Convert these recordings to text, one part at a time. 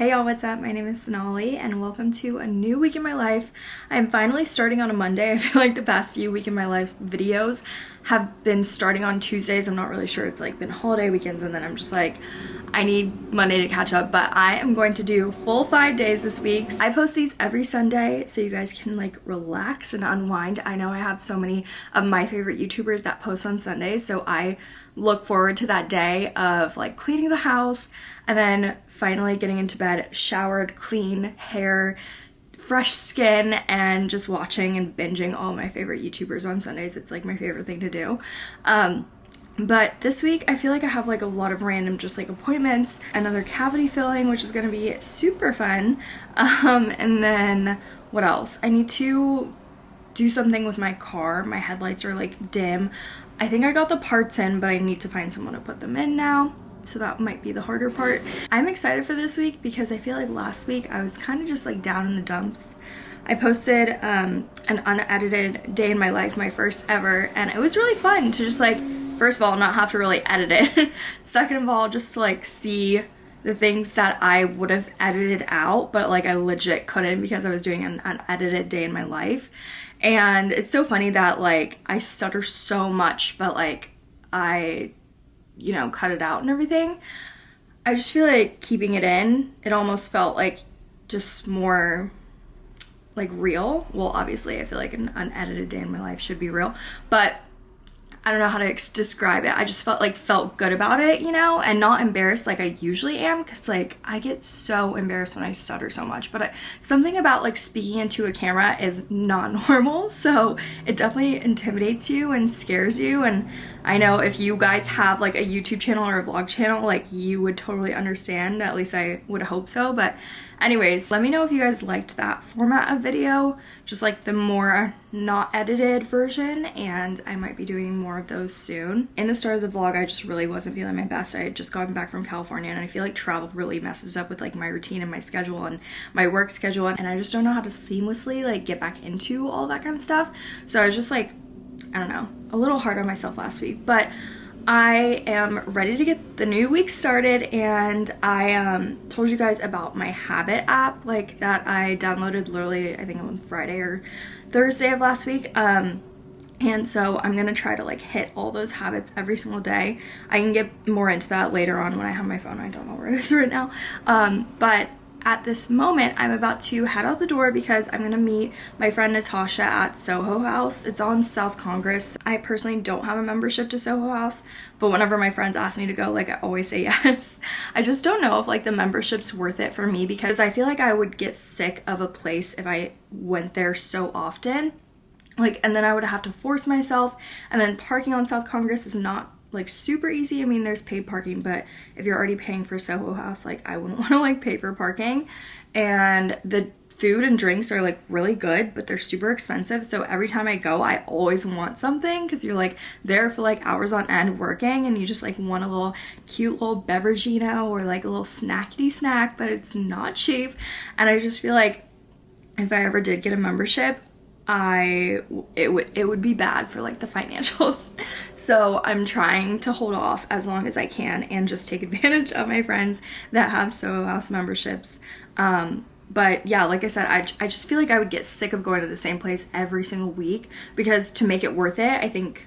Hey y'all, what's up? My name is Sonali and welcome to a new week in my life. I'm finally starting on a Monday. I feel like the past few week in my life videos have been starting on Tuesdays. I'm not really sure. It's like been holiday weekends and then I'm just like, I need Monday to catch up, but I am going to do full five days this week. I post these every Sunday so you guys can like relax and unwind. I know I have so many of my favorite YouTubers that post on Sundays, so I look forward to that day of like cleaning the house and then finally getting into bed, showered, clean, hair, fresh skin, and just watching and binging all my favorite YouTubers on Sundays. It's like my favorite thing to do. Um, but this week I feel like I have like a lot of random just like appointments, another cavity filling, which is gonna be super fun. Um, and then what else? I need to do something with my car. My headlights are like dim. I think I got the parts in, but I need to find someone to put them in now. So that might be the harder part. I'm excited for this week because I feel like last week I was kind of just like down in the dumps. I posted um, an unedited day in my life, my first ever, and it was really fun to just like, first of all, not have to really edit it. Second of all, just to like see the things that I would have edited out, but like I legit couldn't because I was doing an unedited day in my life. And it's so funny that like I stutter so much, but like I, you know, cut it out and everything. I just feel like keeping it in, it almost felt like just more like real. Well, obviously, I feel like an unedited day in my life should be real, but I don't know how to describe it. I just felt like felt good about it, you know, and not embarrassed like I usually am because like I get so embarrassed when I stutter so much. But I, something about like speaking into a camera is not normal, so it definitely intimidates you and scares you. And I know if you guys have like a YouTube channel or a vlog channel, like you would totally understand. At least I would hope so. But anyways, let me know if you guys liked that format of video, just like the more not edited version. And I might be doing more of those soon. In the start of the vlog, I just really wasn't feeling my best. I had just gotten back from California and I feel like travel really messes up with like my routine and my schedule and my work schedule. And I just don't know how to seamlessly like get back into all that kind of stuff. So I was just like I don't know, a little hard on myself last week, but I am ready to get the new week started and I um, told you guys about my habit app like that I downloaded literally I think on Friday or Thursday of last week um, and so I'm gonna try to like hit all those habits every single day. I can get more into that later on when I have my phone I don't know where it is right now um, but at this moment, I'm about to head out the door because I'm to meet my friend Natasha at Soho House. It's on South Congress. I personally don't have a membership to Soho House, but whenever my friends ask me to go, like I always say yes. I just don't know if like the membership's worth it for me because I feel like I would get sick of a place if I went there so often. Like, and then I would have to force myself, and then parking on South Congress is not like super easy. I mean, there's paid parking, but if you're already paying for Soho House, like I wouldn't want to like pay for parking. And the food and drinks are like really good, but they're super expensive. So every time I go, I always want something because you're like there for like hours on end working and you just like want a little cute little beverage, you know, or like a little snackety snack, but it's not cheap. And I just feel like if I ever did get a membership, I it would it would be bad for like the financials. So I'm trying to hold off as long as I can and just take advantage of my friends that have Soho House memberships. Um, but yeah, like I said, I, I just feel like I would get sick of going to the same place every single week because to make it worth it, I think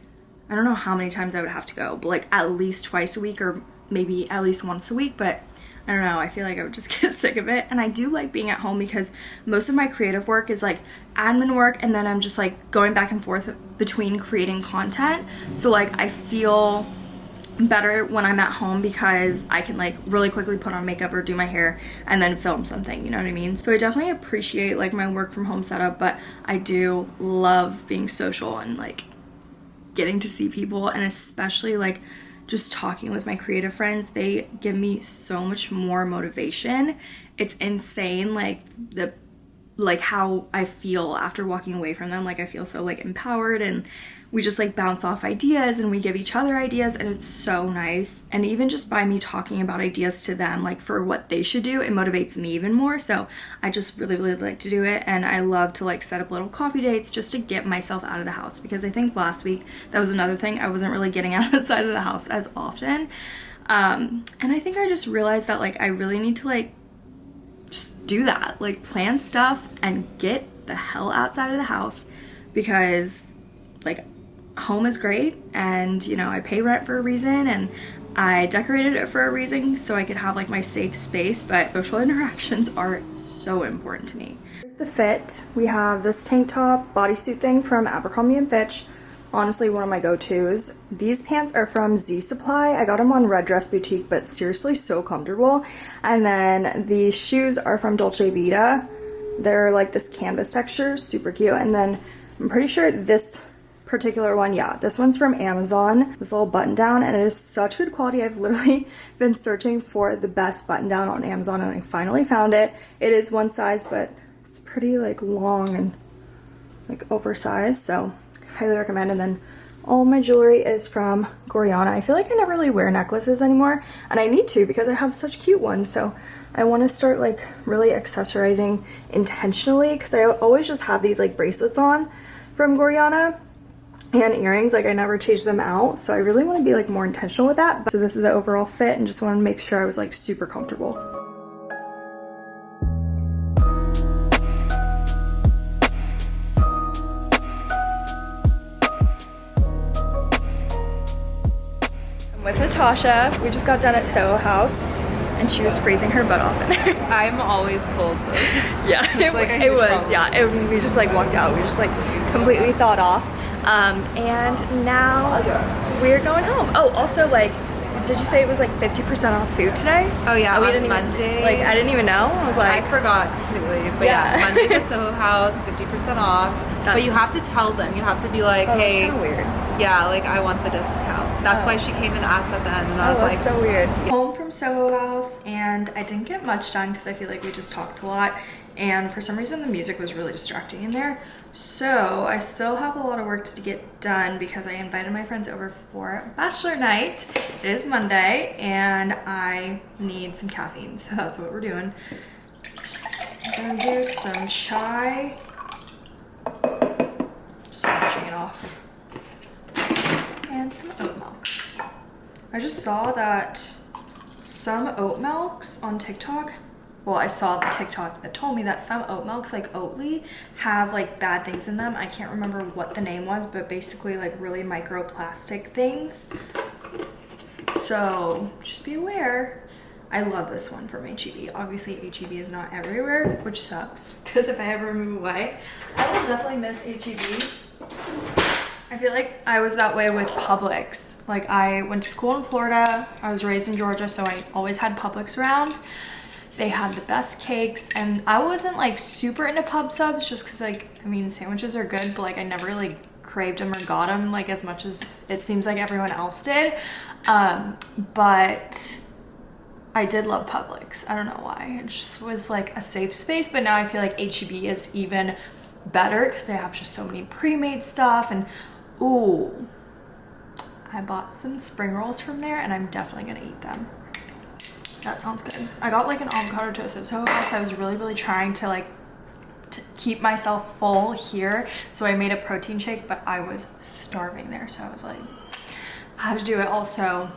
I don't know how many times I would have to go, but like at least twice a week or maybe at least once a week, but I don't know, I feel like I would just get sick of it. And I do like being at home because most of my creative work is like admin work and then I'm just like going back and forth between creating content. So like I feel better when I'm at home because I can like really quickly put on makeup or do my hair and then film something, you know what I mean? So I definitely appreciate like my work from home setup, but I do love being social and like getting to see people and especially like just talking with my creative friends, they give me so much more motivation. It's insane like the like how I feel after walking away from them. Like I feel so like empowered and we just like bounce off ideas and we give each other ideas and it's so nice. And even just by me talking about ideas to them, like for what they should do, it motivates me even more. So I just really, really like to do it. And I love to like set up little coffee dates just to get myself out of the house because I think last week that was another thing. I wasn't really getting outside of the side of the house as often. Um, and I think I just realized that like I really need to like do that. Like plan stuff and get the hell outside of the house because like home is great and you know I pay rent for a reason and I decorated it for a reason so I could have like my safe space but social interactions are so important to me. Here's the fit. We have this tank top bodysuit thing from Abercrombie & Fitch honestly one of my go-tos. These pants are from Z Supply. I got them on Red Dress Boutique, but seriously so comfortable. And then these shoes are from Dolce Vita. They're like this canvas texture, super cute. And then I'm pretty sure this particular one, yeah, this one's from Amazon, this little button down, and it is such good quality. I've literally been searching for the best button down on Amazon and I finally found it. It is one size, but it's pretty like long and like oversized, so highly recommend. And then all my jewelry is from Gorjana. I feel like I never really wear necklaces anymore, and I need to because I have such cute ones. So I want to start like really accessorizing intentionally because I always just have these like bracelets on from Gorjana and earrings like I never change them out so I really want to be like more intentional with that so this is the overall fit and just want to make sure I was like super comfortable Natasha. We just got done at Soho House and she was freezing her butt off in there. I'm always cold though. yeah, it, like it was. Problem. Yeah, it, we just like walked out. We just like completely thawed off. Um, and now we're going home. Oh, also like, did you say it was like 50% off food today? Oh yeah, oh, on Monday. Even, like I didn't even know. I was like, I forgot completely. But yeah, yeah Monday at Soho House, 50% off. That's, but you have to tell them. You have to be like, oh, hey, weird. Yeah, like I want the discount. That's oh. why she came and asked at the end, and I oh, was oh, like, so weird. Yeah. Home from Soho House, and I didn't get much done because I feel like we just talked a lot, and for some reason the music was really distracting in there. So I still have a lot of work to get done because I invited my friends over for bachelor night. It is Monday and I need some caffeine. So that's what we're doing. I'm gonna do some chai. Scratching it off. And some oat milk. I just saw that some oat milks on TikTok well i saw the tiktok that told me that some oat milks like oatly have like bad things in them. I can't remember what the name was but basically like really microplastic things. So just be aware. I love this one from heb obviously heb is not everywhere which sucks because if i ever move away i will definitely miss heb I feel like I was that way with Publix. Like I went to school in Florida. I was raised in Georgia, so I always had Publix around. They had the best cakes and I wasn't like super into pub subs just because like, I mean, sandwiches are good, but like I never really craved them or got them like as much as it seems like everyone else did. Um, but I did love Publix. I don't know why. It just was like a safe space, but now I feel like HEB is even better because they have just so many pre-made stuff and ooh, I bought some spring rolls from there and I'm definitely gonna eat them. That sounds good. I got like an avocado toast at Soho House. I was really, really trying to like to keep myself full here. So I made a protein shake, but I was starving there. So I was like, I had to do it. Also,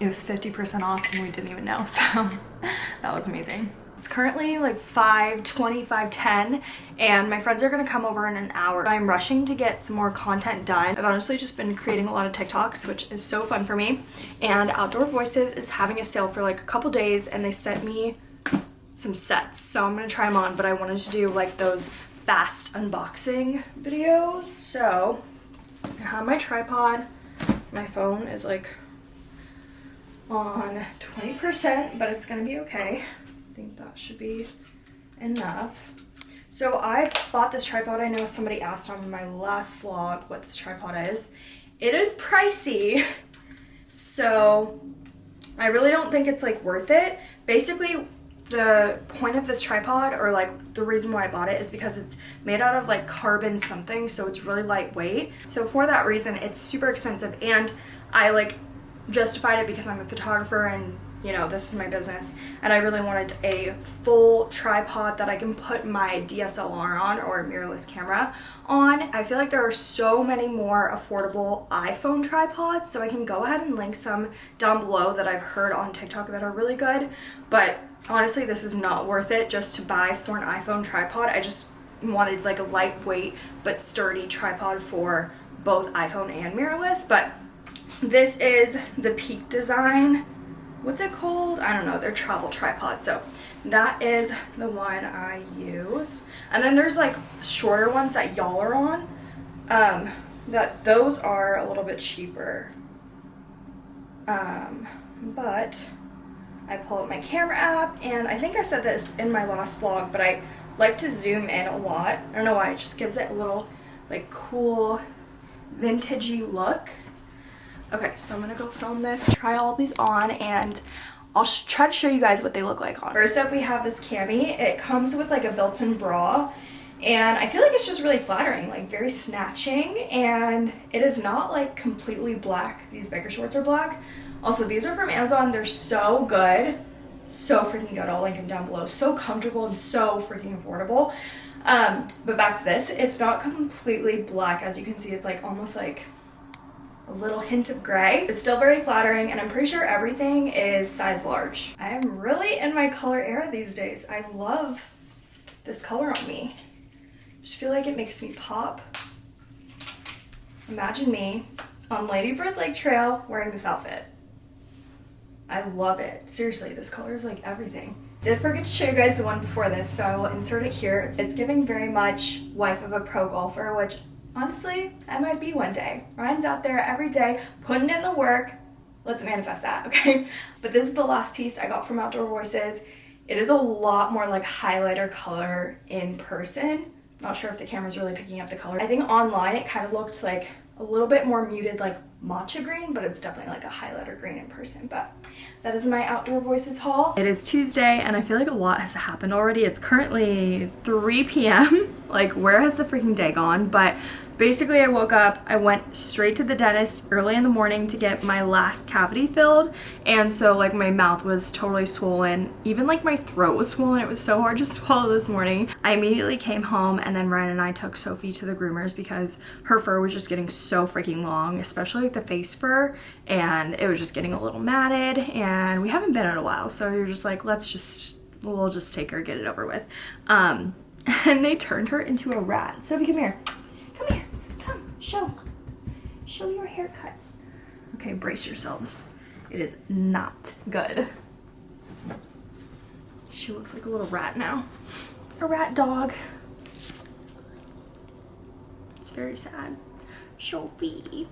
it was 50% off and we didn't even know. So that was amazing. Currently like 5:20, 5:10, and my friends are gonna come over in an hour. I'm rushing to get some more content done. I've honestly just been creating a lot of TikToks, which is so fun for me. And Outdoor Voices is having a sale for like a couple days and they sent me some sets. So I'm gonna try them on, but I wanted to do like those fast unboxing videos. So I have my tripod. My phone is like on 20%, but it's gonna be okay think that should be enough. So I bought this tripod. I know somebody asked on my last vlog what this tripod is. It is pricey. So I really don't think it's like worth it. Basically, the point of this tripod or like the reason why I bought it is because it's made out of like carbon something so it's really lightweight so for that reason it's super expensive and I like justified it because I'm a photographer and you know, this is my business. And I really wanted a full tripod that I can put my DSLR on or mirrorless camera on. I feel like there are so many more affordable iPhone tripods, so I can go ahead and link some down below that I've heard on TikTok that are really good. But honestly, this is not worth it just to buy for an iPhone tripod. I just wanted like a lightweight but sturdy tripod for both iPhone and mirrorless. But this is the Peak Design. What's it called? I don't know. They're travel tripod. So that is the one I use. And then there's like shorter ones that y'all are on. Um, that those are a little bit cheaper. Um, but I pull up my camera app and I think I said this in my last vlog, but I like to zoom in a lot. I don't know why, it just gives it a little like cool vintagey look. Okay, so I'm gonna go film this, try all these on, and I'll try to show you guys what they look like on. First up, we have this cami. It comes with like a built-in bra, and I feel like it's just really flattering, like very snatching, and it is not like completely black. These biker shorts are black. Also, these are from Amazon. They're so good. So freaking good. I'll link them down below. So comfortable and so freaking affordable. Um, but back to this. It's not completely black. As you can see, it's like almost like a little hint of gray. It's still very flattering and I'm pretty sure everything is size large. I am really in my color era these days. I love this color on me. I just feel like it makes me pop. Imagine me on Lady Bird Lake Trail wearing this outfit. I love it. Seriously, this color is like everything. Did forget to show you guys the one before this, so I will insert it here. It's giving very much wife of a pro golfer, which honestly, I might be one day. Ryan's out there every day putting in the work. Let's manifest that, okay? But this is the last piece I got from Outdoor Voices. It is a lot more like highlighter color in person. Not sure if the camera's really picking up the color. I think online it kind of looked like a little bit more muted like matcha green, but it's definitely like a highlighter green in person. But that is my Outdoor Voices haul. It is Tuesday and I feel like a lot has happened already. It's currently 3 p.m. like where has the freaking day gone? But basically I woke up, I went straight to the dentist early in the morning to get my last cavity filled. And so like my mouth was totally swollen. Even like my throat was swollen. It was so hard to swallow this morning. I immediately came home and then Ryan and I took Sophie to the groomers because her fur was just getting so freaking long especially like the face fur. And it was just getting a little matted and we haven't been in a while. So you're just like let's just we'll just take her get it over with. Um and they turned her into a rat. Sophie come here. come here Show. Show your haircuts. Okay, brace yourselves. It is not good. She looks like a little rat now. A rat dog. It's very sad. Sophie,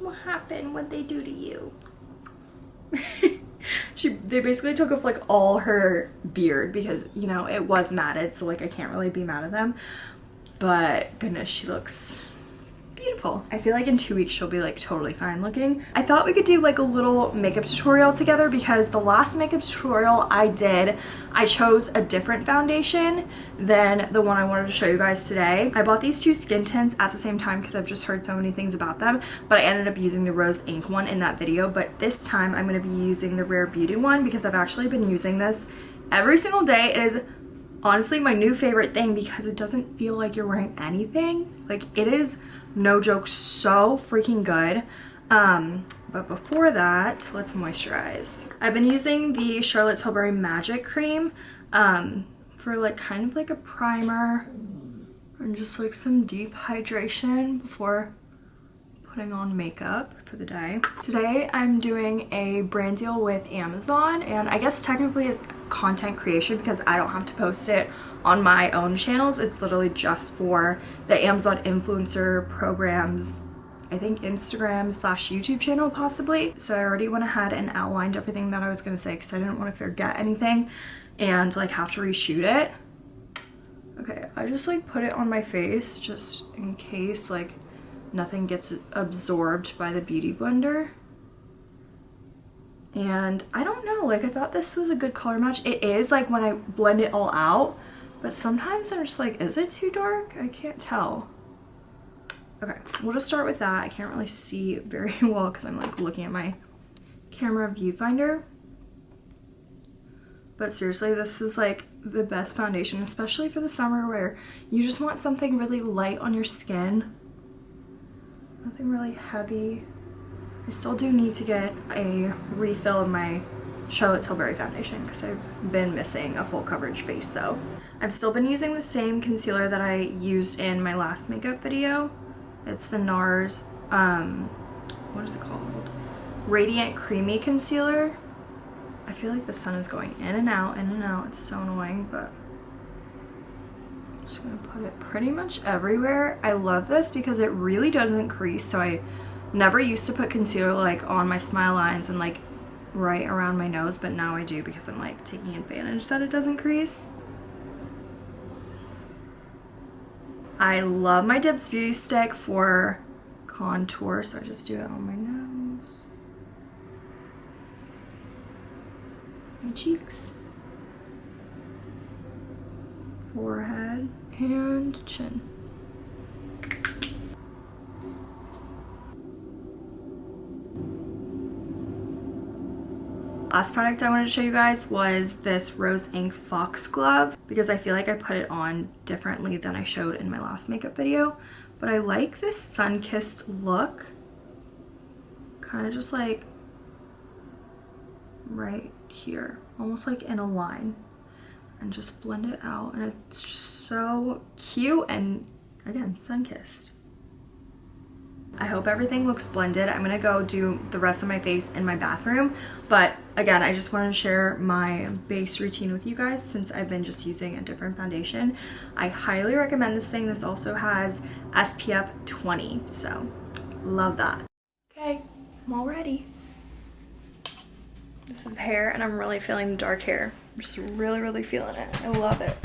what happened? What'd they do to you? she they basically took off like all her beard because you know it was matted so like I can't really be mad at them but goodness she looks beautiful. I feel like in two weeks she'll be like totally fine looking. I thought we could do like a little makeup tutorial together because the last makeup tutorial I did, I chose a different foundation than the one I wanted to show you guys today. I bought these two skin tints at the same time because I've just heard so many things about them, but I ended up using the Rose Inc one in that video, but this time I'm going to be using the Rare Beauty one because I've actually been using this every single day. It is honestly my new favorite thing because it doesn't feel like you're wearing anything. Like it is no joke so freaking good. Um but before that let's moisturize. I've been using the charlotte tilbury magic cream um for like kind of like a primer and just like some deep hydration before putting on makeup for the day. Today I'm doing a brand deal with Amazon and I guess technically it's content creation because I don't have to post it on my own channels. It's literally just for the Amazon influencer programs I think Instagram slash YouTube channel possibly. So I already went ahead and outlined everything that I was going to say because I didn't want to forget anything and like have to reshoot it. Okay, I just like put it on my face just in case like nothing gets absorbed by the beauty blender. And I don't know, like I thought this was a good color match. It is like when I blend it all out, but sometimes I'm just like, is it too dark? I can't tell. Okay, we'll just start with that. I can't really see very well because I'm like looking at my camera viewfinder. But seriously, this is like the best foundation, especially for the summer where you just want something really light on your skin. Nothing really heavy. I still do need to get a refill of my Charlotte Tilbury foundation because I've been missing a full coverage face though. I've still been using the same concealer that I used in my last makeup video. It's the NARS, um, what is it called? Radiant Creamy Concealer. I feel like the sun is going in and out, in and out. It's so annoying, but just gonna put it pretty much everywhere. I love this because it really doesn't crease, so I never used to put concealer like on my smile lines and like right around my nose, but now I do because I'm like taking advantage that it doesn't crease. I love my Dibs Beauty Stick for contour, so I just do it on my nose. My cheeks. Forehead and chin. Last product I wanted to show you guys was this Rose Inc Foxglove because I feel like I put it on differently than I showed in my last makeup video. But I like this sun-kissed look. Kind of just like right here, almost like in a line. And just blend it out and it's so cute and again, sun-kissed. I hope everything looks blended. I'm gonna go do the rest of my face in my bathroom. But again, I just wanted to share my base routine with you guys since I've been just using a different foundation. I highly recommend this thing. This also has SPF 20, so love that. Okay, I'm all ready. This is hair and I'm really feeling the dark hair. I'm just really, really feeling it. I love it.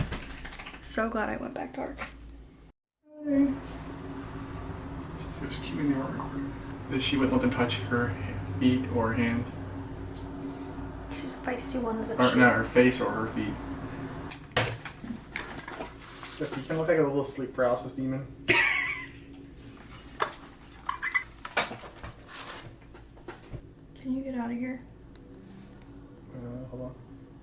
So glad I went back dark. So she's keeping the recording. That she wouldn't let them touch her feet or hands. She's a feisty one, isn't Or she? not her face or her feet. So you can look like a little sleep paralysis demon. Can you get out of here?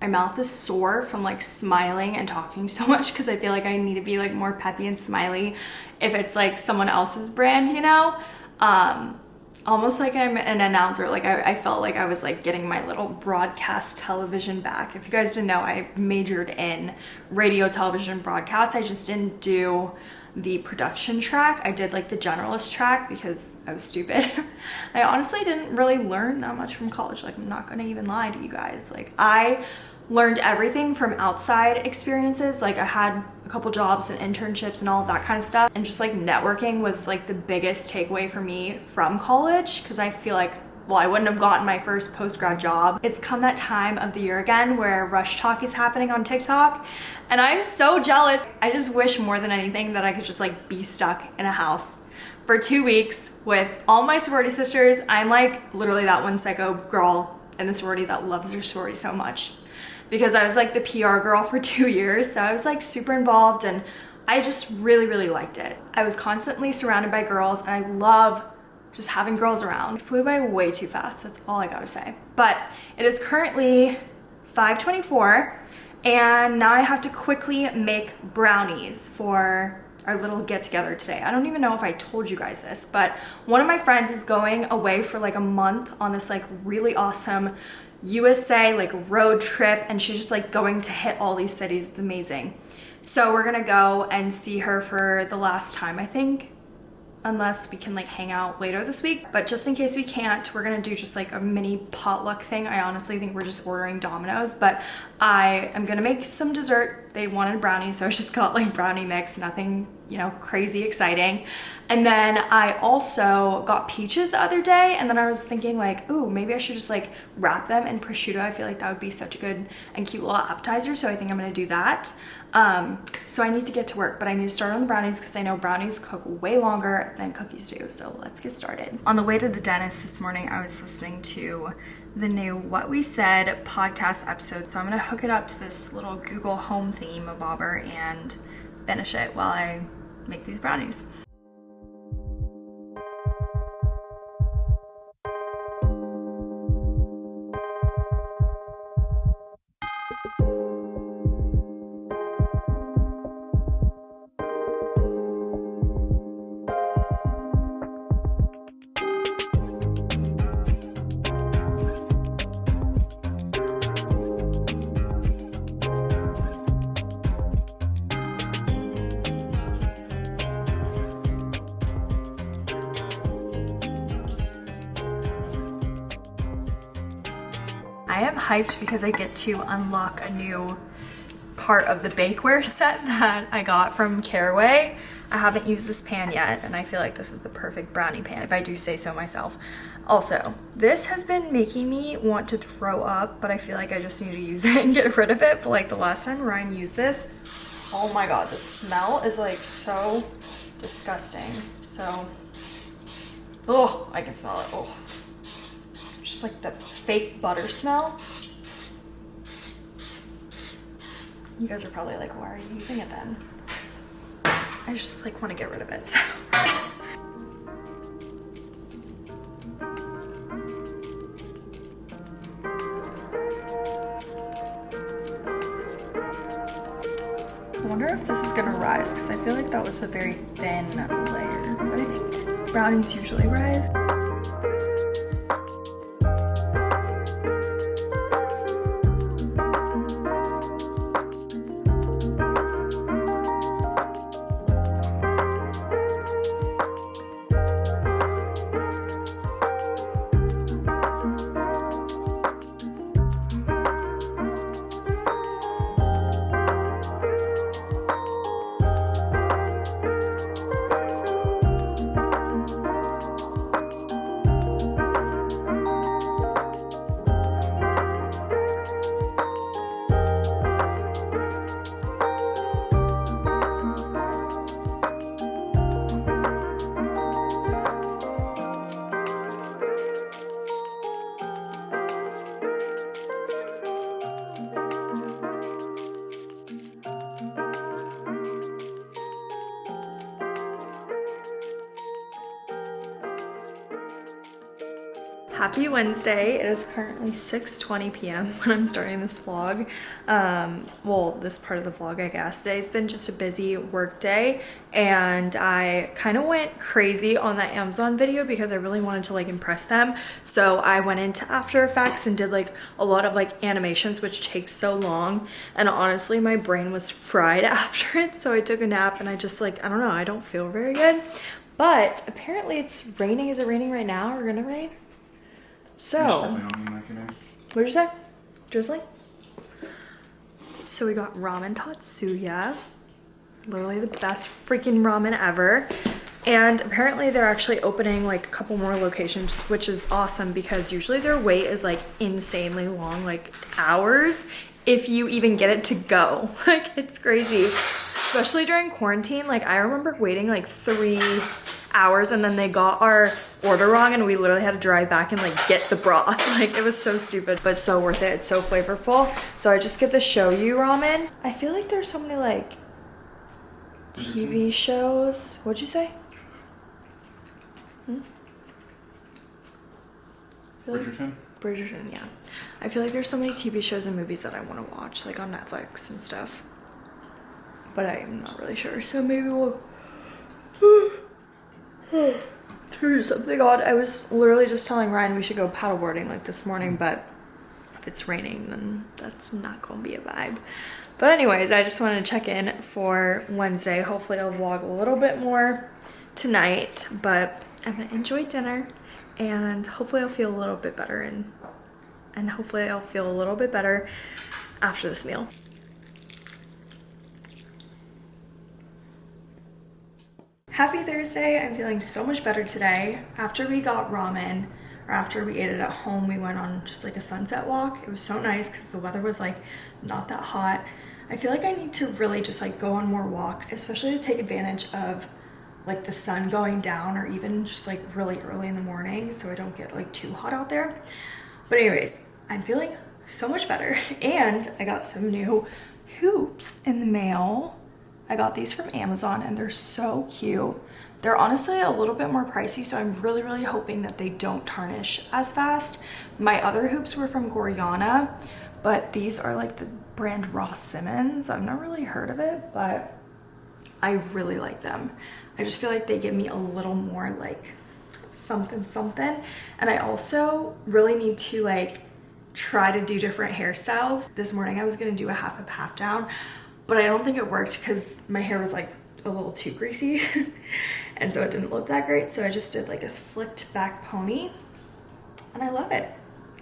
My mouth is sore from like smiling and talking so much because I feel like I need to be like more peppy and smiley if it's like someone else's brand, you know? Um, almost like I'm an announcer. Like I, I felt like I was like getting my little broadcast television back. If you guys didn't know, I majored in radio, television, broadcast. I just didn't do the production track. I did like the generalist track because I was stupid. I honestly didn't really learn that much from college. Like I'm not gonna even lie to you guys. Like I learned everything from outside experiences. Like I had a couple jobs and internships and all that kind of stuff. And just like networking was like the biggest takeaway for me from college because I feel like well, I wouldn't have gotten my first post-grad job. It's come that time of the year again where RushTok is happening on TikTok and I'm so jealous. I just wish more than anything that I could just like be stuck in a house for two weeks with all my sorority sisters. I'm like literally that one psycho girl in the sorority that loves her sorority so much because I was like the PR girl for two years. So I was like super involved and I just really, really liked it. I was constantly surrounded by girls and I love just having girls around. Flew by way too fast, that's all I gotta say. But it is currently 5.24 and now I have to quickly make brownies for our little get together today. I don't even know if I told you guys this, but one of my friends is going away for like a month on this like really awesome USA like road trip and she's just like going to hit all these cities. It's amazing. So we're gonna go and see her for the last time, I think unless we can like hang out later this week. But just in case we can't, we're gonna do just like a mini potluck thing. I honestly think we're just ordering Domino's, but I am gonna make some dessert. They wanted brownies, so I just got like brownie mix, nothing, you know, crazy exciting. And then I also got peaches the other day, and then I was thinking like, ooh, maybe I should just like wrap them in prosciutto. I feel like that would be such a good and cute little appetizer, so I think I'm gonna do that. Um, so I need to get to work, but I need to start on the brownies because I know brownies cook way longer than cookies do. So let's get started. On the way to the dentist this morning, I was listening to the new What We Said podcast episode. So I'm gonna hook it up to this little Google Home theme of bobber and finish it while I make these brownies. Hyped because I get to unlock a new part of the bakeware set that I got from Caraway. I haven't used this pan yet and I feel like this is the perfect brownie pan if I do say so myself. Also, this has been making me want to throw up, but I feel like I just need to use it and get rid of it. But like the last time Ryan used this, oh my god, the smell is like so disgusting. So, oh, I can smell it. Oh, just like the fake butter smell. You guys are probably like, why are you using it then? I just like want to get rid of it. So. I wonder if this is gonna rise because I feel like that was a very thin layer, but I think brownies usually rise. Happy Wednesday. It is currently 6.20 p.m. when I'm starting this vlog. Um, well, this part of the vlog, I guess. Today's been just a busy work day and I kind of went crazy on that Amazon video because I really wanted to like impress them. So I went into After Effects and did like a lot of like animations, which takes so long. And honestly, my brain was fried after it. So I took a nap and I just like, I don't know, I don't feel very good. But apparently it's raining. Is it raining right now or gonna rain? So, what did you say? Drizzling? So we got ramen tatsuya. Literally the best freaking ramen ever. And apparently they're actually opening like a couple more locations, which is awesome because usually their wait is like insanely long, like hours, if you even get it to go. Like it's crazy, especially during quarantine. Like I remember waiting like three hours and then they got our order wrong and we literally had to drive back and like get the broth. Like it was so stupid, but so worth it. It's so flavorful. So I just get the shoyu ramen. I feel like there's so many like TV shows. What'd you say? Hmm? Bridgerton? Bridgerton, yeah. I feel like there's so many TV shows and movies that I want to watch, like on Netflix and stuff. But I'm not really sure, so maybe we'll do something odd. I was literally just telling Ryan we should go paddleboarding like this morning, but if it's raining, then that's not gonna be a vibe. But anyways, I just wanted to check in for Wednesday. Hopefully I'll vlog a little bit more tonight, but I'm gonna enjoy dinner and hopefully I'll feel a little bit better and and hopefully I'll feel a little bit better after this meal. Happy Thursday. I'm feeling so much better today. After we got ramen, or after we ate it at home, we went on just like a sunset walk. It was so nice because the weather was like not that hot. I feel like I need to really just like go on more walks, especially to take advantage of like the sun going down or even just like really early in the morning so I don't get like too hot out there. But anyways, I'm feeling so much better and I got some new hoops in the mail I got these from Amazon and they're so cute. They're honestly a little bit more pricey, so I'm really, really hoping that they don't tarnish as fast. My other hoops were from Gorjana, but these are like the brand Ross-Simons. I've not really heard of it, but I really like them. I just feel like they give me a little more like something something. And I also really need to like try to do different hairstyles. This morning I was gonna do a half up half down, but I don't think it worked because my hair was like a little too greasy and so it didn't look that great so I just did like a slicked back pony and I love it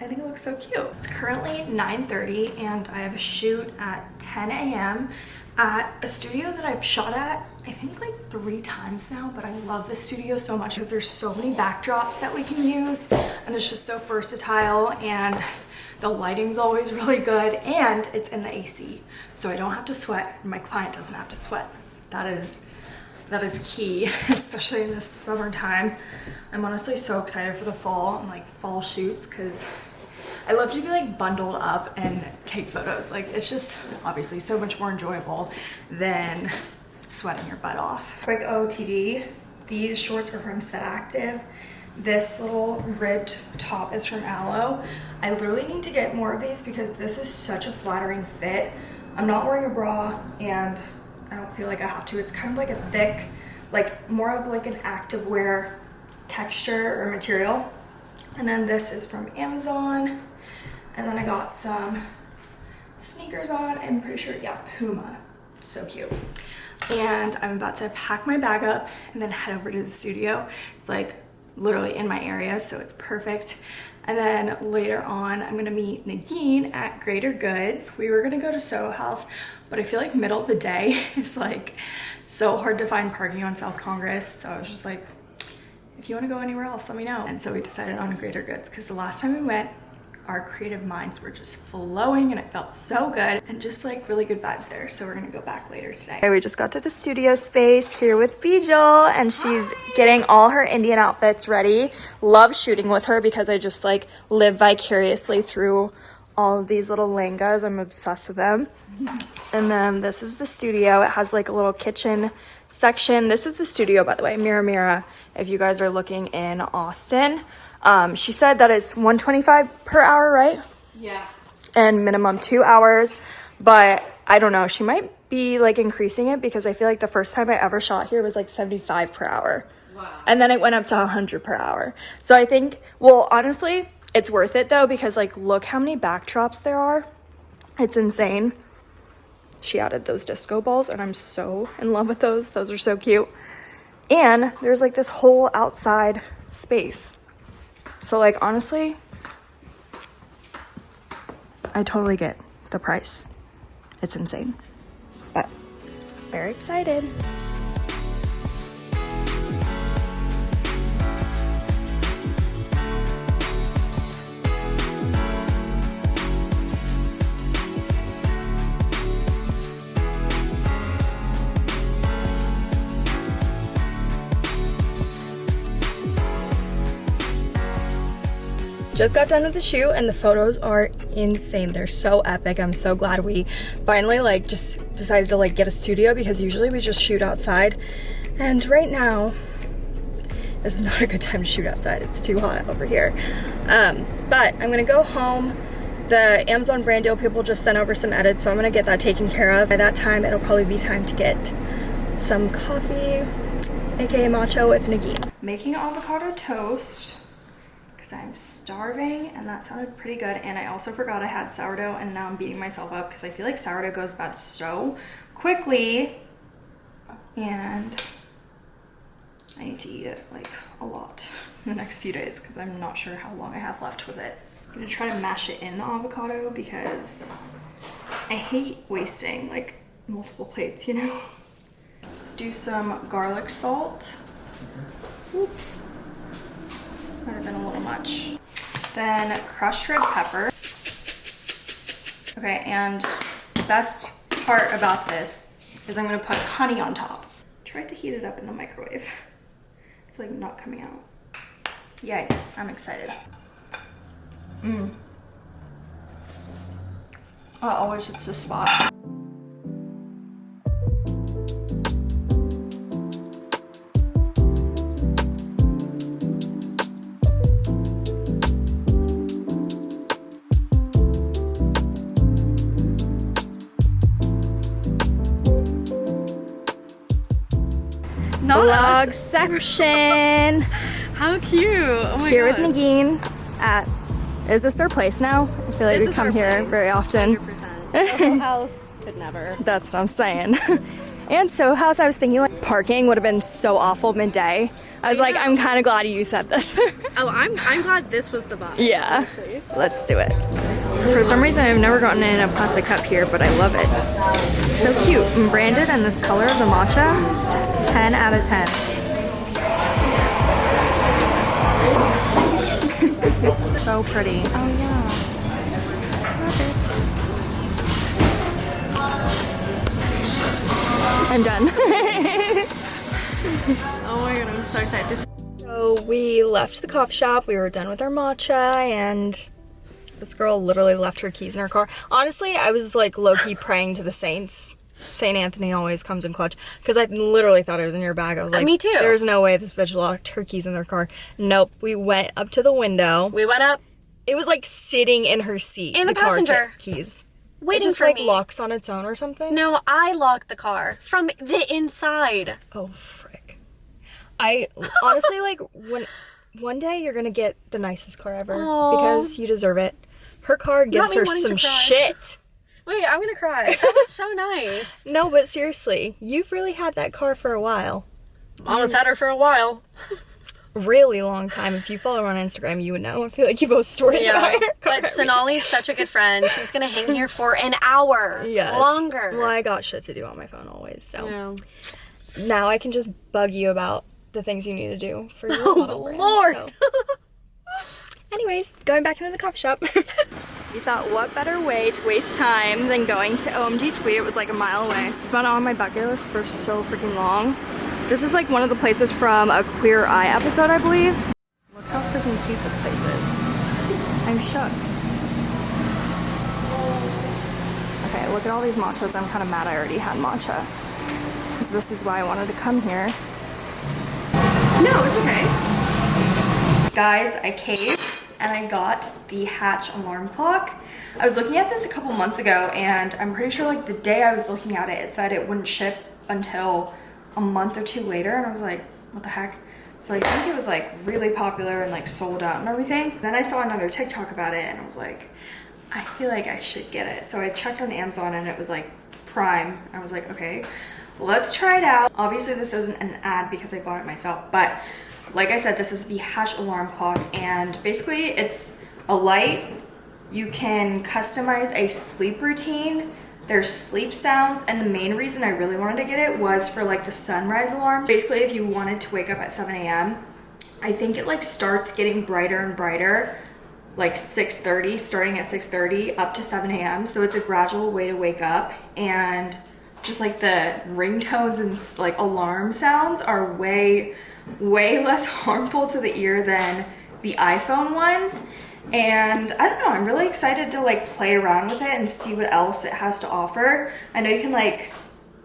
I think it looks so cute. It's currently 9.30 and I have a shoot at 10 a.m. at a studio that I've shot at I think like three times now, but I love the studio so much because there's so many backdrops that we can use and it's just so versatile and the lighting's always really good and it's in the AC. So I don't have to sweat. My client doesn't have to sweat. That is that is key, especially in this summertime. I'm honestly so excited for the fall and like fall shoots because I love to be like bundled up and take photos. Like it's just obviously so much more enjoyable than sweating your butt off. Quick OTD, these shorts are from Set Active. This little ribbed top is from Alo. I literally need to get more of these because this is such a flattering fit. I'm not wearing a bra and I don't feel like I have to. It's kind of like a thick, like more of like an active wear texture or material. And then this is from Amazon. And then I got some sneakers on. I'm pretty sure, yeah, Puma. So cute and I'm about to pack my bag up and then head over to the studio. It's like literally in my area, so it's perfect. And then later on, I'm gonna meet Nagin at Greater Goods. We were gonna go to Soho House, but I feel like middle of the day is like so hard to find parking on South Congress. So I was just like, if you wanna go anywhere else, let me know. And so we decided on Greater Goods because the last time we went, our creative minds were just flowing and it felt so good and just like really good vibes there. So we're gonna go back later today. We just got to the studio space here with Bijal and she's getting all her Indian outfits ready. Love shooting with her because I just like live vicariously through all of these little langas. I'm obsessed with them. And then this is the studio. It has like a little kitchen section. This is the studio, by the way, Mira Mira, if you guys are looking in Austin. Um, she said that it's 125 per hour, right? Yeah. And minimum two hours. But I don't know. She might be like increasing it because I feel like the first time I ever shot here was like 75 per hour. Wow. And then it went up to 100 per hour. So I think, well, honestly, it's worth it though because like look how many backdrops there are. It's insane. She added those disco balls and I'm so in love with those. Those are so cute. And there's like this whole outside space. So like honestly, I totally get the price. It's insane. But very excited. Just got done with the shoot and the photos are insane. They're so epic. I'm so glad we finally like just decided to like get a studio because usually we just shoot outside. And right now, it's not a good time to shoot outside. It's too hot over here. Um, but I'm gonna go home. The Amazon brand deal people just sent over some edits, so I'm gonna get that taken care of. By that time, it'll probably be time to get some coffee, aka matcha with Nagin. Making avocado toast because I'm starving and that sounded pretty good. And I also forgot I had sourdough and now I'm beating myself up because I feel like sourdough goes bad so quickly. And I need to eat it like a lot in the next few days because I'm not sure how long I have left with it. I'm gonna try to mash it in the avocado because I hate wasting like multiple plates, you know? Let's do some garlic salt. Oop. Might have been a little much. Then crushed red pepper. Okay, and the best part about this is I'm gonna put honey on top. Tried to heat it up in the microwave. It's like not coming out. Yay, I'm excited. Mmm. Oh, always hits the spot. Vlog section. How cute. Oh here God. with Nagin at, is this their place now? I feel like this we come here place. very often. 100%. house could never. That's what I'm saying. and so house, I was thinking like parking would have been so awful midday. I was like, I'm kind of glad you said this. Oh, I'm I'm glad this was the vibe. yeah. Let's do it. For some reason, I've never gotten in a plastic cup here, but I love it. So cute. And branded and this color of the matcha, 10 out of 10. so pretty. Oh yeah. I'm done. Oh my god, I'm so excited. So we left the coffee shop, we were done with our matcha, and this girl literally left her keys in her car. Honestly, I was like low-key praying to the saints. Saint Anthony always comes in clutch. Because I literally thought it was in your bag. I was uh, like, me too. There's no way this bitch locked her keys in her car. Nope. We went up to the window. we went up It was like sitting in her seat. In the car passenger. ke- keys. It just for like me. locks on its own or something. No, I locked the car from the inside. Oh frick. I honestly like when one day you're gonna get the nicest car ever Aw. because you deserve it. Her car gives her some shit. Wait, I'm gonna cry. That was so nice. No, but seriously, you've really had that car for a while. Mama's had her for a while. Really long time. If you follow her on Instagram, you would know. I feel like you post stories about her. But Sonali's such a good friend. She's gonna hang here for an hour. Yes. Longer. Well, I got shit to do on my phone always, so No. now I can just bug you about the things you need to do for your model brand, Lord. so. Anyways, going back into the coffee shop. you thought, what better way to waste time than going to OMG Square? It was like a mile away. It's been on my bucket list for so freaking long. This is like one of the places from a Queer Eye episode, I believe. Look how freaking cute this place is. I'm shook. Okay, look at all these matchas. I'm kind of mad I already had matcha. Because this is why I wanted to come here. No, it's okay. Guys, I caved and I got the Hatch alarm clock. I was looking at this a couple months ago and I'm pretty sure like the day I was looking at it, it said it wouldn't ship until a month or two later and I was like, what the heck? So I think it was like really popular and like sold out and everything. Then I saw another TikTok about it and I was like, I feel like I should get it. So I checked on Amazon and it was like Prime. I was like, okay, let's try it out. Obviously this isn't an ad because I bought it myself, but like I said, this is the Hatch alarm clock and basically it's a light. You can customize a sleep routine. There's sleep sounds and the main reason I really wanted to get it was for like the sunrise alarm. Basically if you wanted to wake up at 7 a.m., I think it like starts getting brighter and brighter like 6.30 starting at 6.30 up to 7 a.m so it's a gradual way to wake up and just like the ringtones and like alarm sounds are way way less harmful to the ear than the iphone ones. And i don't know i'm really excited to like play around with it and see what else it has to offer. I know you can like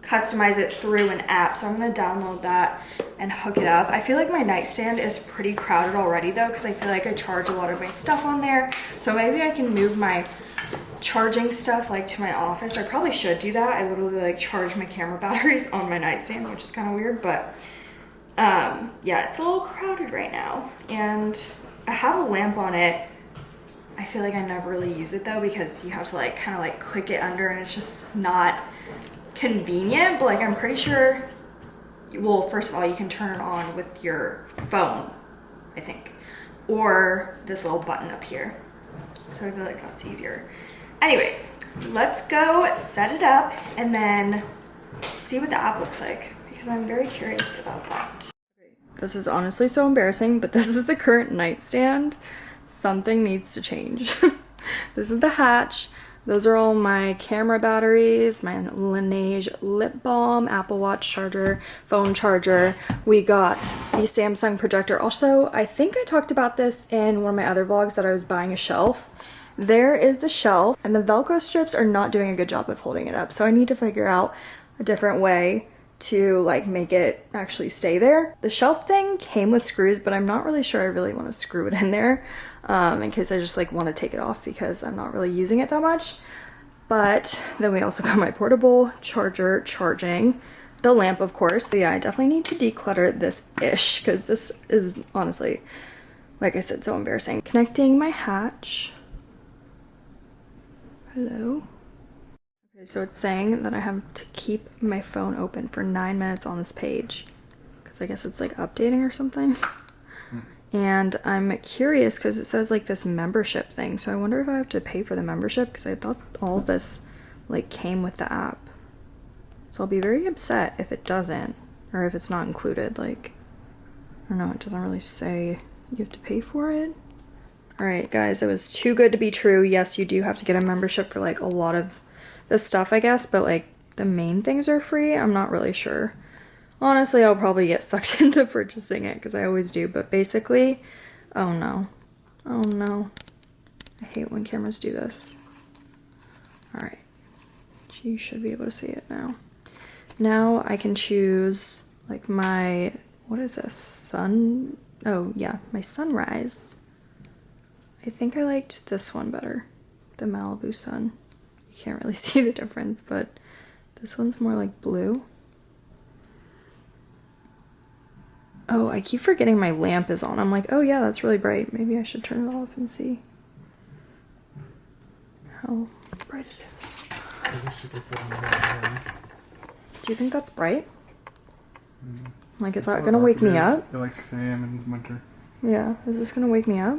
customize it through an app so i'm to download that and hook it up. I feel like my nightstand is pretty crowded already though because i feel like i charge a lot of my stuff on there. So maybe i can move my charging stuff like to my office. I probably should do that. I literally like charge my camera batteries on my nightstand which is kind of weird but um yeah it's a little crowded right now. And i have a lamp on it. I feel like i never really use it though because you have to like kind of like click it under and it's just not convenient. But like i'm pretty sure well first of all you can turn it on with your phone i think or this little button up here. So i feel like that's easier. Anyways let's go set it up and then see what the app looks like because i'm very curious about that this is honestly so embarrassing but this is the current nightstand something needs to change this is the hatch those are all my camera batteries, my Laneige lip balm, Apple Watch charger, phone charger. We got the Samsung projector. Also, I think I talked about this in one of my other vlogs that I was buying a shelf. There is the shelf and the Velcro strips are not doing a good job of holding it up. So I need to figure out a different way to like make it actually stay there. The shelf thing came with screws, but I'm not really sure I really want to screw it in there um, in case I just like want to take it off because I'm not really using it that much. But then we also got my portable charger charging, the lamp of course. So yeah, I definitely need to declutter this ish because this is honestly, like I said, so embarrassing. Connecting my hatch. Hello. So it's saying that I have to keep my phone open for nine minutes on this page because I guess it's like updating or something. Hmm. And I'm curious because it says like this membership thing. So I wonder if I have to pay for the membership because I thought all of this like came with the app. So I'll be very upset if it doesn't or if it's not included. Like, I don't know, it doesn't really say you have to pay for it. All right, guys, it was too good to be true. Yes, you do have to get a membership for like a lot of the stuff, I guess, but like the main things are free. I'm not really sure. Honestly, I'll probably get sucked into purchasing it because I always do, but basically, oh no. Oh no. I hate when cameras do this. All right. You should be able to see it now. Now I can choose like my, what is this? Sun? Oh yeah, my sunrise. I think I liked this one better. The Malibu sun. You can't really see the difference, but this one's more like blue. Oh, I keep forgetting my lamp is on. I'm like, oh yeah, that's really bright. Maybe I should turn it off and see how bright it is. I guess you could put on the one. Do you think that's bright? Like, is that gonna wake me up? At like 6 a.m. in the winter. Yeah, is this gonna wake me up?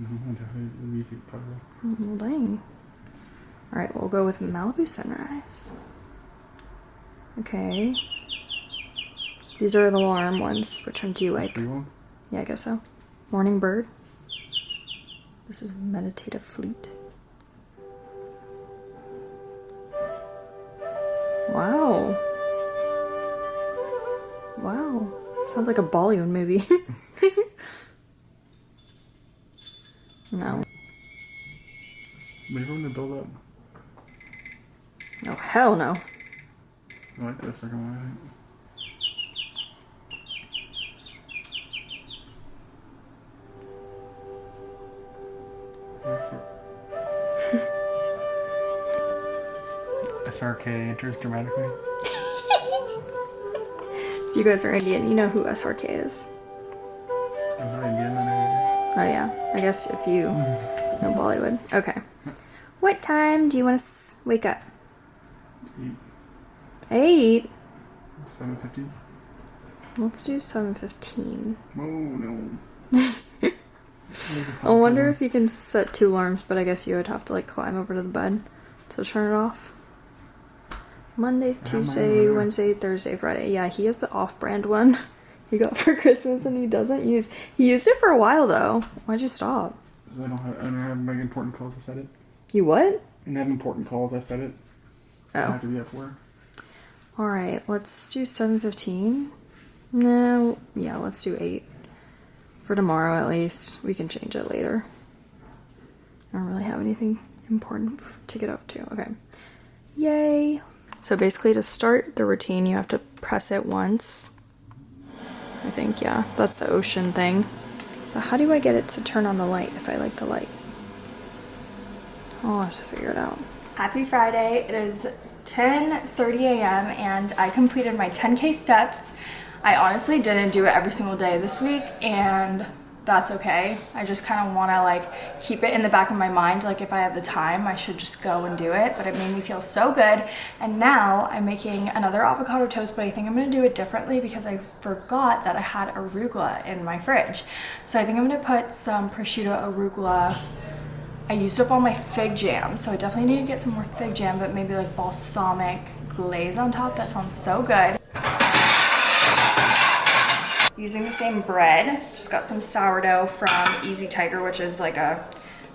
Mm-hmm. Definitely the music probably. Well, dang. Alright, we'll go with Malibu Sunrise. Okay. These are the alarm ones. Which one do you like? Yeah, I guess so. Morning Bird. This is Meditative Fleet. Wow. Wow. Sounds like a Bollywood movie. no. For them to build up. No, hell no. I like that second one. SRK enters dramatically. If you guys are Indian, you know who SRK is. I'm not Indian. I know. Oh yeah, I guess if you know Bollywood. Okay. What time do you want to wake up? Eight. Seven fifty. Let's do seven fifteen. Oh no. I wonder if you can set two alarms, but I guess you would have to like climb over to the bed to turn it off. Monday, Tuesday. Wednesday, Thursday, Friday. Yeah, he has the off-brand one he got for Christmas, and he doesn't use. He used it for a while though. Why'd you stop? So I don't have. I don't have like important calls. I said it. You what? And have important calls. I said it. I Oh. have to be at four. All right, let's do 7:15. No, yeah, let's do 8 for tomorrow at least. We can change it later. I don't really have anything important to get up to. Okay. Yay. So basically to start the routine, you have to press it once. I think, yeah, that's the ocean thing. But how do I get it to turn on the light if I like the light? I'll have to figure it out. Happy Friday. It is 10:30 a.m. and I completed my 10k steps. I honestly didn't do it every single day this week and that's okay. I just kind of want to like keep it in the back of my mind like if I have the time, I should just go and do it, but it made me feel so good. And now I'm making another avocado toast, but I think I'm going to do it differently because I forgot that I had arugula in my fridge. So I think I'm going to put some prosciutto arugula I used up all my fig jam, so I definitely need to get some more fig jam, but maybe like balsamic glaze on top. That sounds so good. Using the same bread, just got some sourdough from Easy Tiger, which is like a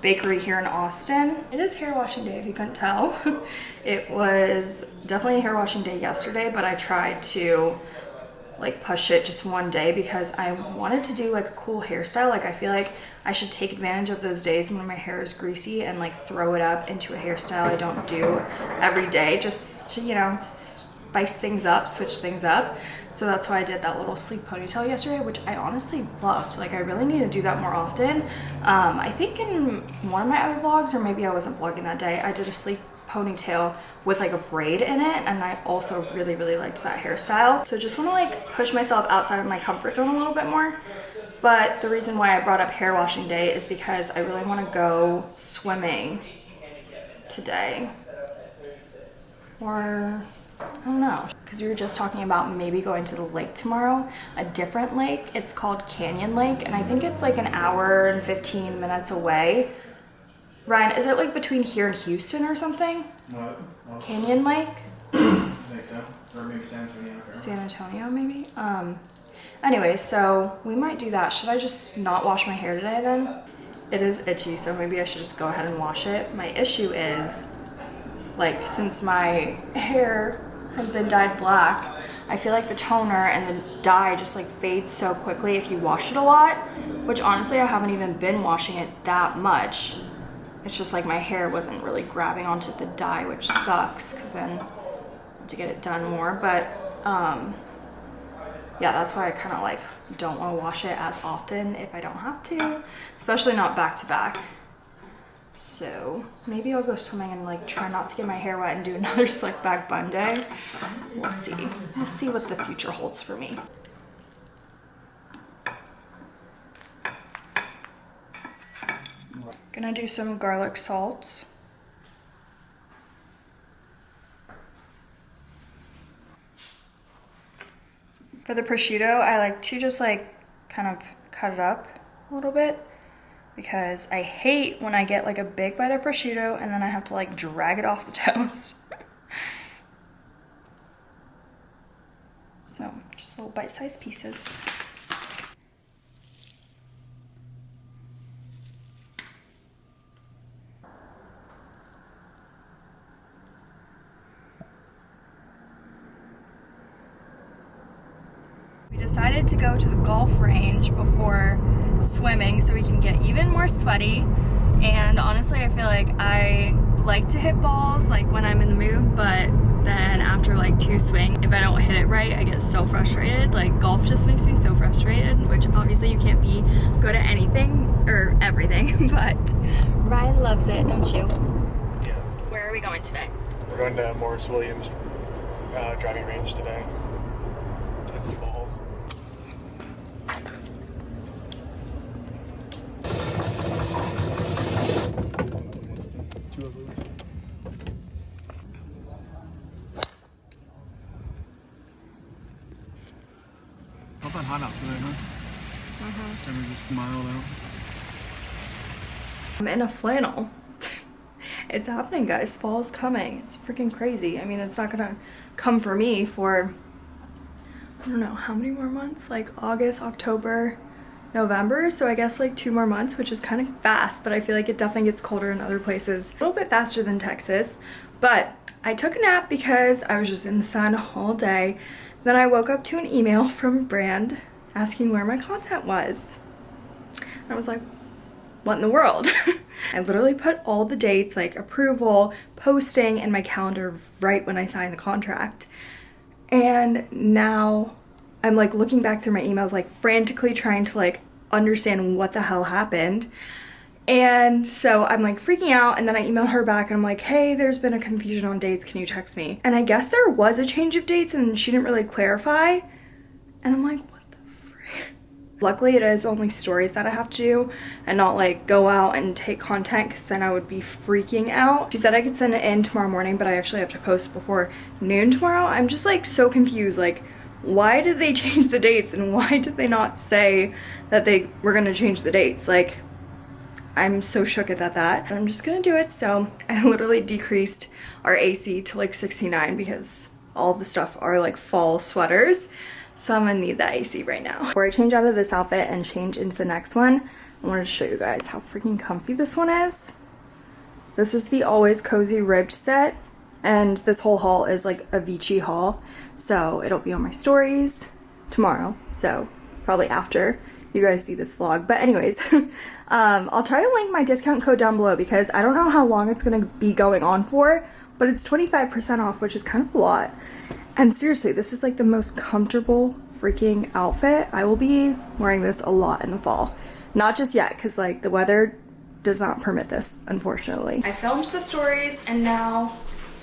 bakery here in Austin. It is hair washing day if you couldn't tell. it was definitely a hair washing day yesterday, but I tried to like push it just one day because I wanted to do like a cool hairstyle. Like I feel like I should take advantage of those days when my hair is greasy and like throw it up into a hairstyle I don't do every day just to, you know, spice things up, switch things up. So that's why I did that little sleek ponytail yesterday, which I honestly loved. Like I really need to do that more often. Um, I think in one of my other vlogs, or maybe I wasn't vlogging that day, I did a sleek ponytail with like a braid in it and I also really really liked that hairstyle so I just want to like push myself outside of my comfort zone a little bit more but the reason why I brought up hair washing day is because I really want to go swimming today or I don't know. Because we were just talking about maybe going to the lake tomorrow, a different lake. It's called Canyon Lake, and I think it's like an hour and 15 minutes away. Ryan, is it like between here and Houston or something? What? Canyon Lake? I think so. Or maybe San Antonio. San Antonio, maybe? Um, anyway, so we might do that. Should I just not wash my hair today then? It is itchy, so maybe I should just go ahead and wash it. My issue is, like, since my hair has been dyed black, I feel like the toner and the dye just like fades so quickly if you wash it a lot, which honestly I haven't even been washing it that much. It's just like my hair wasn't really grabbing onto the dye, which sucks because then to get it done more. But um, yeah, that's why I kind of like don't want to wash it as often if I don't have to, especially not back to back. So maybe I'll go swimming and like try not to get my hair wet and do another slick back bun day. We'll see. We'll see what the future holds for me. Gonna do some garlic salt. For the prosciutto, I like to just like kind of cut it up a little bit because I hate when I get like a big bite of prosciutto and then I have to like drag it off the toast. so just little bite-sized pieces. We decided to go to the golf range before swimming so we can get even more sweaty. And honestly, I feel like I like to hit balls like when I'm in the mood, but then after like two swings, if I don't hit it right, I get so frustrated. Like golf just makes me so frustrated, which obviously you can't be good at anything or everything, but Ryan loves it, don't you? Yeah. Where are we going today? We're going to Morris Williams uh, driving range today. Hit some balls. Two of those. Not that hot out today, huh? It's kind of just mild out. I'm in a flannel. it's happening, guys. Fall's coming. It's freaking crazy. I mean, it's not gonna come for me for I don't know how many more months, like August, October, November. So I guess like two more months, which is kind of fast, but I feel like it definitely gets colder in other places. A little bit faster than Texas, but I took a nap because I was just in the sun all day. Then I woke up to an email from brand asking where my content was. I was like, what in the world? I literally put all the dates, like approval, posting in my calendar right when I signed the contract. And now I'm like looking back through my emails, like frantically trying to like understand what the hell happened. And so I'm like freaking out, and then I email her back and I'm like, hey, there's been a confusion on dates. Can you text me? And I guess there was a change of dates and she didn't really clarify. And I'm like? Luckily, it is only stories that I have to do and not like go out and take content because then I would be freaking out. She said I could send it in tomorrow morning, but I actually have to post before noon tomorrow. I'm just like so confused. Like, why did they change the dates and why did they not say that they were gonna change the dates? Like, I'm so shook at that, that. I'm just gonna do it. So I literally decreased our AC to like 69 because all the stuff are like fall sweaters. So I'm gonna need that AC right now. Before I change out of this outfit and change into the next one, I wanted to show you guys how freaking comfy this one is. This is the Always Cozy Ribbed set. And this whole haul is like a Vici haul. So it'll be on my stories tomorrow. So probably after you guys see this vlog. But anyways, um, I'll try to link my discount code down below because I don't know how long it's going to be going on for, but it's 25% off, which is kind of a lot. And seriously, this is like the most comfortable freaking outfit. I will be wearing this a lot in the fall. Not just yet, because like the weather does not permit this, unfortunately. I filmed the stories and now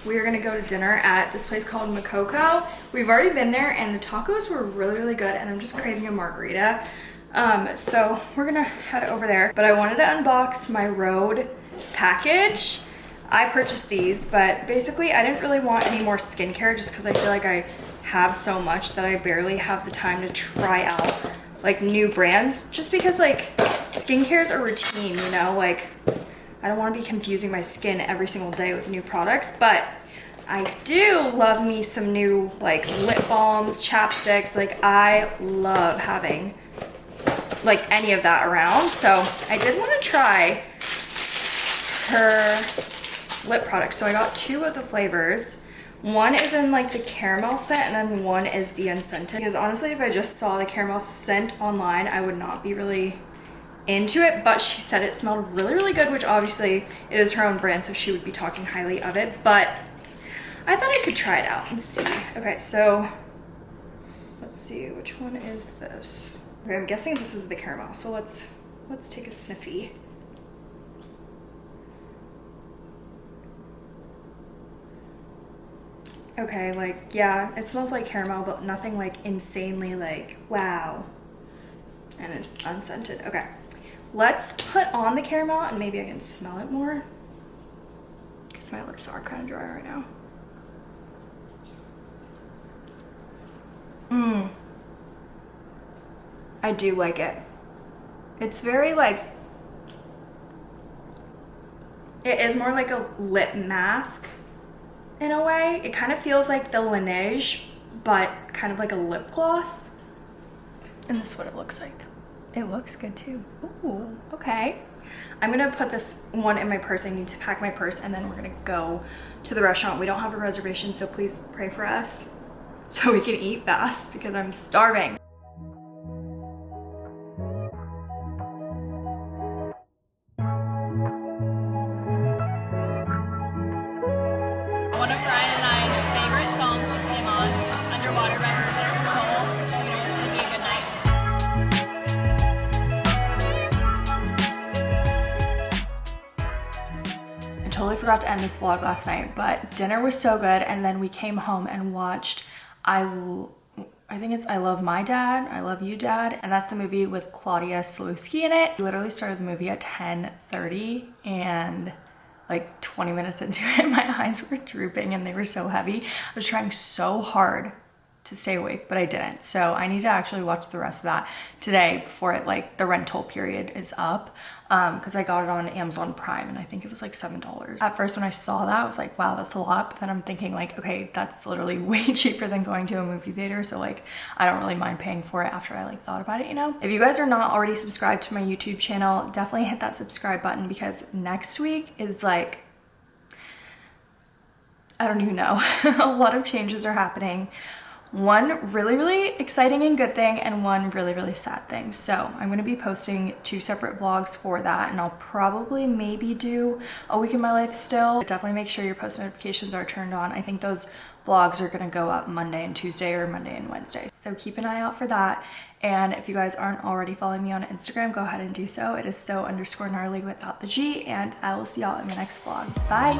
we are gonna go to dinner at this place called Makoko. We've already been there and the tacos were really, really good and I'm just craving a margarita. Um, so we're gonna head over there. But I wanted to unbox my Rhode package. I purchased these, but basically I didn't really want any more skincare just because I feel like I have so much that I barely have the time to try out like new brands just because like skincare is a routine, you know, like I don't want to be confusing my skin every single day with new products, but I do love me some new like lip balms, chapsticks. Like I love having like any of that around. So I did want to try her lip products. So I got two of the flavors. One is in like the caramel scent and then one is the unscented. Because honestly, if I just saw the caramel scent online, I would not be really into it, but she said it smelled really, really good, which obviously it is her own brand, so she would be talking highly of it, but I thought I could try it out and see. Okay, so let's see, which one is this? Okay, I'm guessing this is the caramel, so let's, let's take a sniffy. Okay, like, yeah, it smells like caramel, but nothing like insanely like, wow. And it's unscented. Okay, let's put on the caramel and maybe I can smell it more. Because my lips are kind of dry right now. Mmm. I do like it. It's very like, it is more like a lip mask in a way. It kind of feels like the Laneige, but kind of like a lip gloss. And this is what it looks like. It looks good too. Ooh, okay. I'm gonna put this one in my purse. I need to pack my purse and then we're gonna go to the restaurant. We don't have a reservation, so please pray for us so we can eat fast because I'm starving. To end this vlog last night, but dinner was so good and then we came home and watched I, I think it's I Love My Dad, I Love You Dad, and that's the movie with Claudia Sulewski in it. We literally started the movie at 10:30 and like 20 minutes into it, my eyes were drooping and they were so heavy. I was trying so hard to stay awake, but I didn't. So I need to actually watch the rest of that today before it like the rental period is up. Um, cause I got it on Amazon Prime and I think it was like $7. At first when I saw that, I was like, wow, that's a lot. But then I'm thinking like, okay, that's literally way cheaper than going to a movie theater. So like, I don't really mind paying for it after I like thought about it, you know? If you guys are not already subscribed to my YouTube channel, definitely hit that subscribe button because next week is like I don't even know. a lot of changes are happening. One really, really exciting and good thing, and one really, really sad thing. So I'm going to be posting two separate vlogs for that, and I'll probably maybe do a week in my life still. But definitely make sure your post notifications are turned on. I think those vlogs are going to go up Monday and Tuesday or Monday and Wednesday. So keep an eye out for that. And if you guys aren't already following me on Instagram, go ahead and do so. It is so underscore gnarly without the G, and I will see y'all in the next vlog. Bye!